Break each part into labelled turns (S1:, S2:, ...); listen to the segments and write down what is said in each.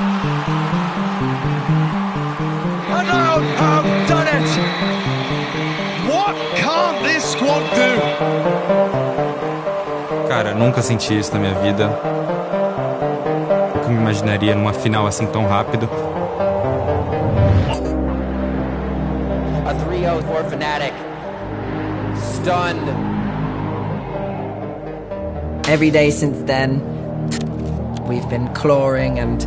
S1: And now have done it! What can't this squad do?
S2: Cara, nunca senti isso na minha vida. Nunca me imaginaria numa final assim tão rápido.
S3: A 3-0 for Fnatic. Stunned.
S4: Every day since then, we've been clawing and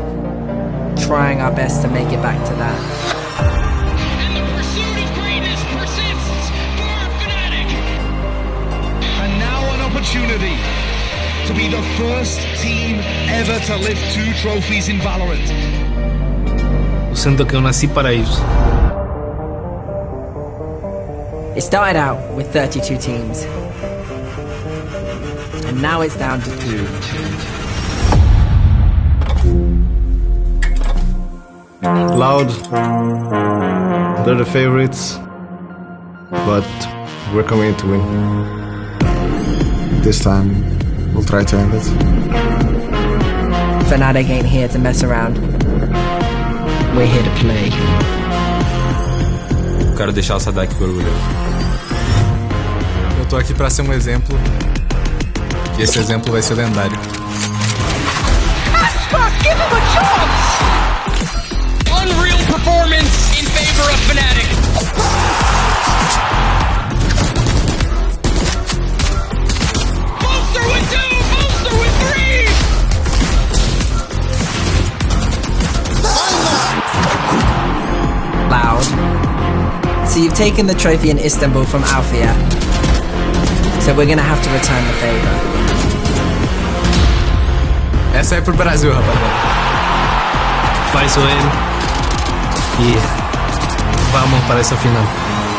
S4: trying our best to make it back to that.
S5: And the pursuit of greatness persists for Fnatic.
S1: And now an opportunity to be the first team ever to lift two trophies in Valorant.
S6: Eu sinto que eu nasci para isso.
S4: It started out with 32 teams. And now it's down to two.
S7: Loud, they're the favorites, but we're coming to win.
S8: This time, we'll try to end it.
S4: Fnatic ain't here to mess around. We're here to play.
S2: Eu quero deixar o Sadak orgulhoso.
S9: Eu tô aqui pra ser um exemplo. E esse exemplo vai ser lendário.
S5: Give him a chance! Performance in favor of Fnatic. Bolster with two! Bolster with three!
S4: Loud. So you've taken the trophy in Istanbul from Althea. So we're gonna have to return the favor.
S9: Essa é pro Brasil, rapaziada.
S6: Faz o N. E vamos para essa final.